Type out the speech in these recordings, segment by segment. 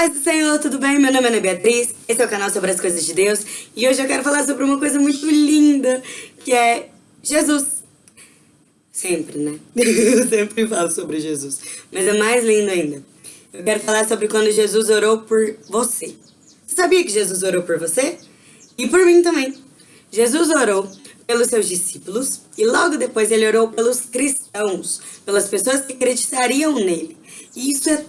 Paz do Senhor, tudo bem? Meu nome é Ana Beatriz, esse é o canal sobre as coisas de Deus e hoje eu quero falar sobre uma coisa muito linda, que é Jesus. Sempre, né? Eu sempre falo sobre Jesus, mas é mais lindo ainda. Eu quero falar sobre quando Jesus orou por você. Você sabia que Jesus orou por você? E por mim também. Jesus orou pelos seus discípulos e logo depois ele orou pelos cristãos, pelas pessoas que acreditariam nele. E isso é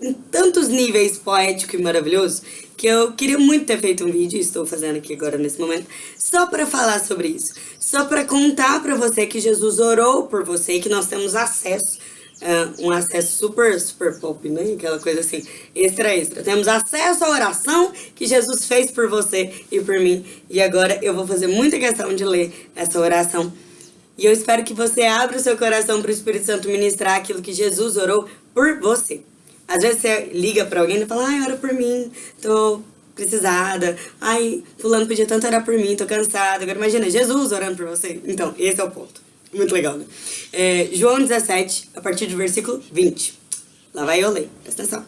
em tantos níveis poético e maravilhoso que eu queria muito ter feito um vídeo, estou fazendo aqui agora nesse momento, só para falar sobre isso. Só para contar para você que Jesus orou por você e que nós temos acesso, uh, um acesso super, super pop, né? Aquela coisa assim, extra, extra. Temos acesso à oração que Jesus fez por você e por mim. E agora eu vou fazer muita questão de ler essa oração. E eu espero que você abra o seu coração para o Espírito Santo ministrar aquilo que Jesus orou por você. Às vezes você liga pra alguém e fala, ai, ora por mim, tô precisada. Ai, fulano podia tanto orar por mim, tô cansada. Agora imagina, Jesus orando por você. Então, esse é o ponto. Muito legal, né? É, João 17, a partir do versículo 20. Lá vai eu ler, presta atenção.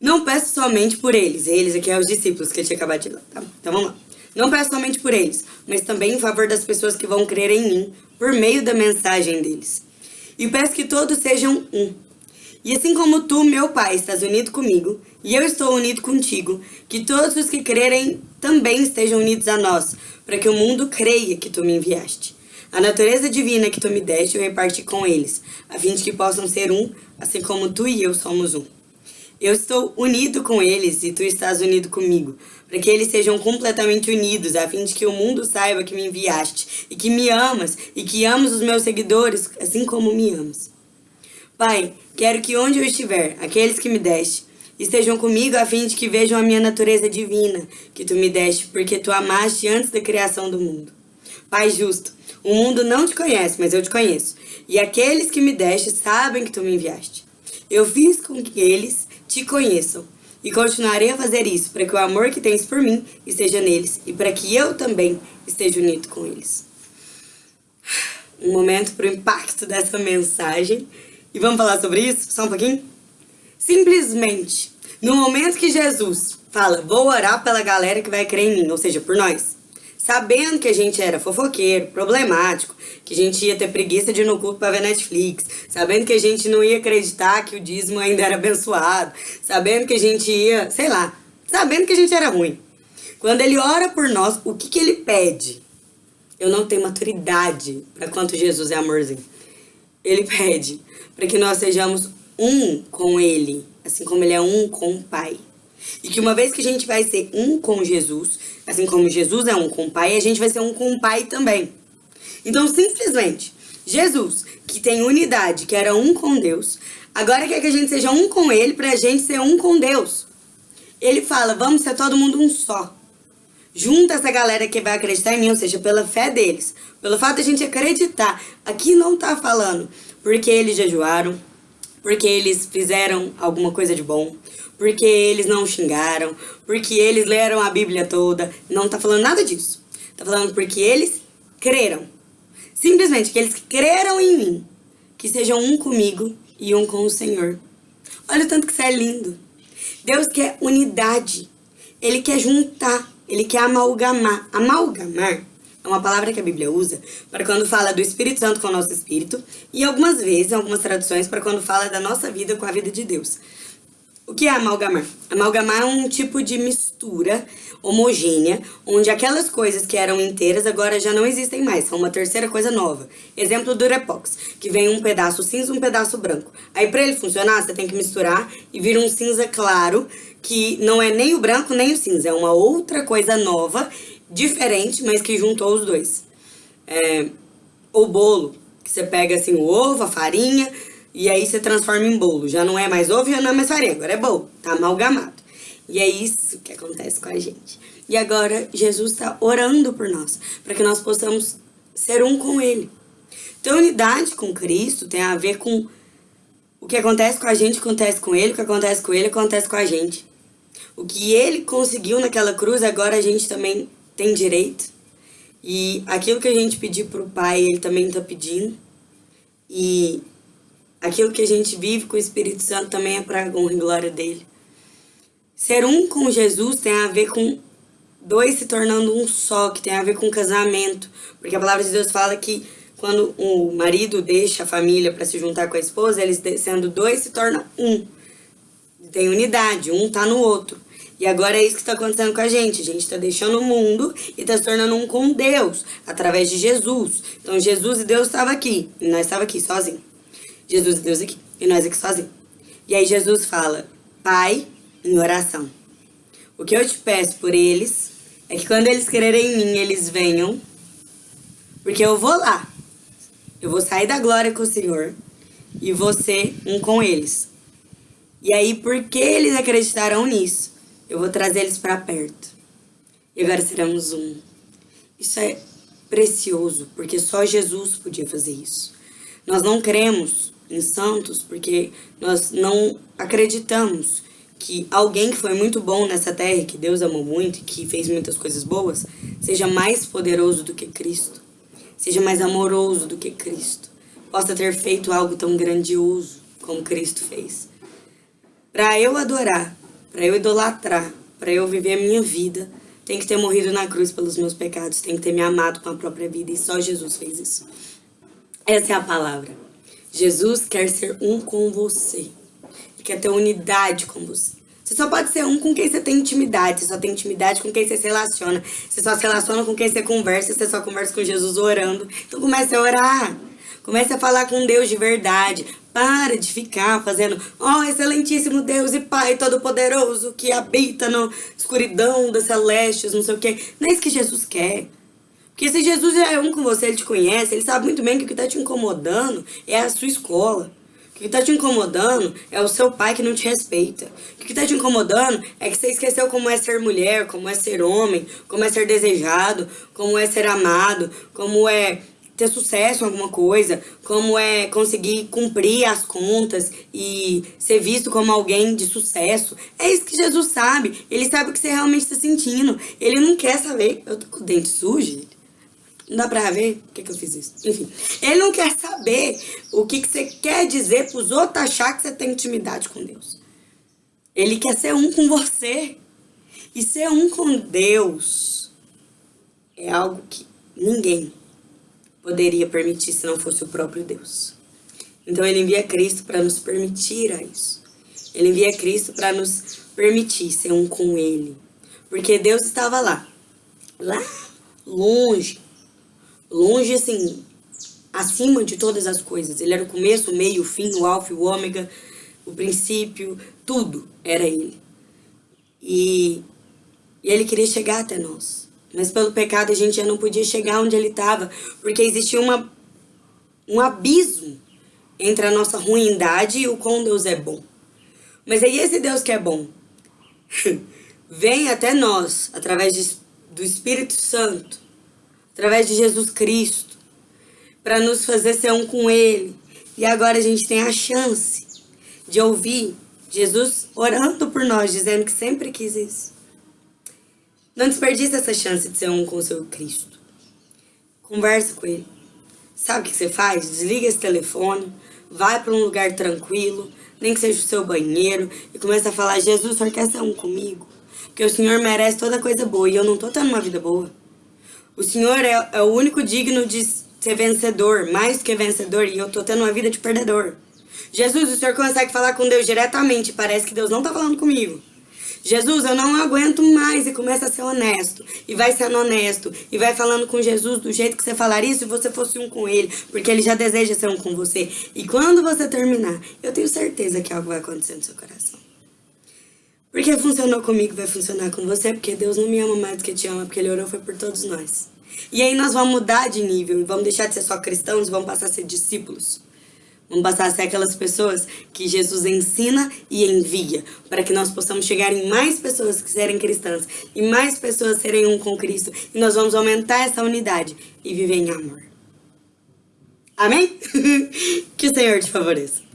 Não peço somente por eles, eles aqui é os discípulos que eu tinha acabado de ler, tá? Então vamos lá. Não peço somente por eles, mas também em favor das pessoas que vão crer em mim, por meio da mensagem deles. E peço que todos sejam um, e assim como tu, meu Pai, estás unido comigo, e eu estou unido contigo, que todos os que crerem também estejam unidos a nós, para que o mundo creia que tu me enviaste. A natureza divina que tu me deste eu reparti com eles, a fim de que possam ser um, assim como tu e eu somos um. Eu estou unido com eles e tu estás unido comigo, para que eles sejam completamente unidos, a fim de que o mundo saiba que me enviaste, e que me amas, e que amas os meus seguidores, assim como me amas. Pai, quero que onde eu estiver, aqueles que me deste, estejam comigo a fim de que vejam a minha natureza divina que tu me deste, porque tu amaste antes da criação do mundo. Pai justo, o mundo não te conhece, mas eu te conheço, e aqueles que me deste sabem que tu me enviaste. Eu fiz com que eles te conheçam, e continuarei a fazer isso, para que o amor que tens por mim esteja neles, e para que eu também esteja unido com eles. Um momento para o impacto dessa mensagem. E vamos falar sobre isso só um pouquinho? Simplesmente, no momento que Jesus fala, vou orar pela galera que vai crer em mim, ou seja, por nós, sabendo que a gente era fofoqueiro, problemático, que a gente ia ter preguiça de ir no culto para ver Netflix, sabendo que a gente não ia acreditar que o dízimo ainda era abençoado, sabendo que a gente ia, sei lá, sabendo que a gente era ruim. Quando ele ora por nós, o que, que ele pede? Eu não tenho maturidade para quanto Jesus é amorzinho. Ele pede para que nós sejamos um com Ele, assim como Ele é um com o Pai. E que uma vez que a gente vai ser um com Jesus, assim como Jesus é um com o Pai, a gente vai ser um com o Pai também. Então, simplesmente, Jesus, que tem unidade, que era um com Deus, agora quer que a gente seja um com Ele para a gente ser um com Deus. Ele fala, vamos ser todo mundo um só. Junta essa galera que vai acreditar em mim, ou seja, pela fé deles. Pelo fato de a gente acreditar. Aqui não tá falando porque eles jejuaram, porque eles fizeram alguma coisa de bom, porque eles não xingaram, porque eles leram a Bíblia toda. Não tá falando nada disso. Tá falando porque eles creram. Simplesmente que eles creram em mim, que sejam um comigo e um com o Senhor. Olha o tanto que isso é lindo. Deus quer unidade. Ele quer juntar. Ele quer amalgamar. Amalgamar é uma palavra que a Bíblia usa para quando fala do Espírito Santo com o nosso espírito e algumas vezes, em algumas traduções, para quando fala da nossa vida com a vida de Deus. O que é amalgamar? Amalgamar é um tipo de mistura homogênea, onde aquelas coisas que eram inteiras agora já não existem mais, são uma terceira coisa nova. Exemplo do Repox, que vem um pedaço cinza um pedaço branco. Aí para ele funcionar, você tem que misturar e vira um cinza claro, que não é nem o branco nem o cinza, é uma outra coisa nova diferente, mas que juntou os dois. É, o bolo, que você pega assim o ovo, a farinha, e aí você transforma em bolo. Já não é mais ovo, já não é mais farinha, agora é bolo, tá amalgamado. E é isso que acontece com a gente. E agora Jesus está orando por nós, para que nós possamos ser um com Ele. Então, unidade com Cristo tem a ver com o que acontece com a gente, acontece com Ele, o que acontece com Ele, acontece com a gente. O que Ele conseguiu naquela cruz, agora a gente também tem direito. E aquilo que a gente pedir para o Pai, Ele também está pedindo. E aquilo que a gente vive com o Espírito Santo também é para a honra e glória dele. Ser um com Jesus tem a ver com dois se tornando um só, que tem a ver com casamento. Porque a palavra de Deus fala que quando o marido deixa a família para se juntar com a esposa, eles sendo dois se torna um. Tem unidade, um tá no outro. E agora é isso que está acontecendo com a gente. A gente está deixando o mundo e está se tornando um com Deus, através de Jesus. Então Jesus e Deus estavam aqui, e nós estávamos aqui sozinhos. Jesus e Deus aqui, e nós aqui sozinhos. E aí Jesus fala, Pai, em oração. O que eu te peço por eles é que quando eles quererem em mim, eles venham, porque eu vou lá. Eu vou sair da glória com o Senhor e ser um com eles. E aí, porque eles acreditaram nisso, eu vou trazer eles para perto. E agora seremos um. Isso é precioso, porque só Jesus podia fazer isso. Nós não cremos em santos porque nós não acreditamos que alguém que foi muito bom nessa terra, que Deus amou muito e que fez muitas coisas boas, seja mais poderoso do que Cristo, seja mais amoroso do que Cristo, possa ter feito algo tão grandioso como Cristo fez. Para eu adorar, para eu idolatrar, para eu viver a minha vida, tem que ter morrido na cruz pelos meus pecados, tem que ter me amado com a própria vida e só Jesus fez isso. Essa é a palavra. Jesus quer ser um com você. Ele quer ter unidade com você. Você só pode ser um com quem você tem intimidade. Você só tem intimidade com quem você se relaciona. Você só se relaciona com quem você conversa. Você só conversa com Jesus orando. Então comece a orar. Comece a falar com Deus de verdade. Para de ficar fazendo, ó oh, excelentíssimo Deus e Pai Todo-Poderoso que habita na escuridão das celestes, não sei o quê. Não é isso que Jesus quer. Porque se Jesus é um com você, ele te conhece, ele sabe muito bem que o que está te incomodando é a sua escola. O que está te incomodando é o seu pai que não te respeita. O que está te incomodando é que você esqueceu como é ser mulher, como é ser homem, como é ser desejado, como é ser amado, como é ter sucesso em alguma coisa, como é conseguir cumprir as contas e ser visto como alguém de sucesso. É isso que Jesus sabe. Ele sabe o que você realmente está sentindo. Ele não quer saber. Eu tô com o dente sujo, não dá pra ver? Por que, que eu fiz isso? Enfim, ele não quer saber o que, que você quer dizer pros outros achar que você tem intimidade com Deus. Ele quer ser um com você. E ser um com Deus é algo que ninguém poderia permitir se não fosse o próprio Deus. Então ele envia Cristo para nos permitir a isso. Ele envia Cristo para nos permitir ser um com Ele. Porque Deus estava lá, lá longe, longe assim, acima de todas as coisas. Ele era o começo, o meio, o fim, o alfa, o ômega, o princípio, tudo era ele. E, e ele queria chegar até nós. Mas pelo pecado a gente já não podia chegar onde ele estava, porque existia uma, um abismo entre a nossa ruindade e o quão Deus é bom. Mas aí esse Deus que é bom vem até nós através de, do Espírito Santo através de Jesus Cristo, para nos fazer ser um com Ele. E agora a gente tem a chance de ouvir Jesus orando por nós, dizendo que sempre quis isso. Não desperdice essa chance de ser um com o seu Cristo. Conversa com Ele. Sabe o que você faz? Desliga esse telefone, vai para um lugar tranquilo, nem que seja o seu banheiro, e começa a falar, Jesus, o Senhor quer ser um comigo? Porque o Senhor merece toda coisa boa e eu não estou tendo uma vida boa. O Senhor é, é o único digno de ser vencedor, mais que vencedor, e eu tô tendo uma vida de perdedor. Jesus, o Senhor consegue falar com Deus diretamente, parece que Deus não tá falando comigo. Jesus, eu não aguento mais e começa a ser honesto. E vai sendo honesto. E vai falando com Jesus do jeito que você falaria se você fosse um com ele. Porque ele já deseja ser um com você. E quando você terminar, eu tenho certeza que algo vai acontecer no seu coração. Porque funcionou comigo, vai funcionar com você, porque Deus não me ama mais do que te ama, porque Ele orou foi por todos nós. E aí nós vamos mudar de nível, vamos deixar de ser só cristãos vamos passar a ser discípulos. Vamos passar a ser aquelas pessoas que Jesus ensina e envia, para que nós possamos chegar em mais pessoas que serem cristãs, e mais pessoas serem um com Cristo, e nós vamos aumentar essa unidade e viver em amor. Amém? que o Senhor te favoreça.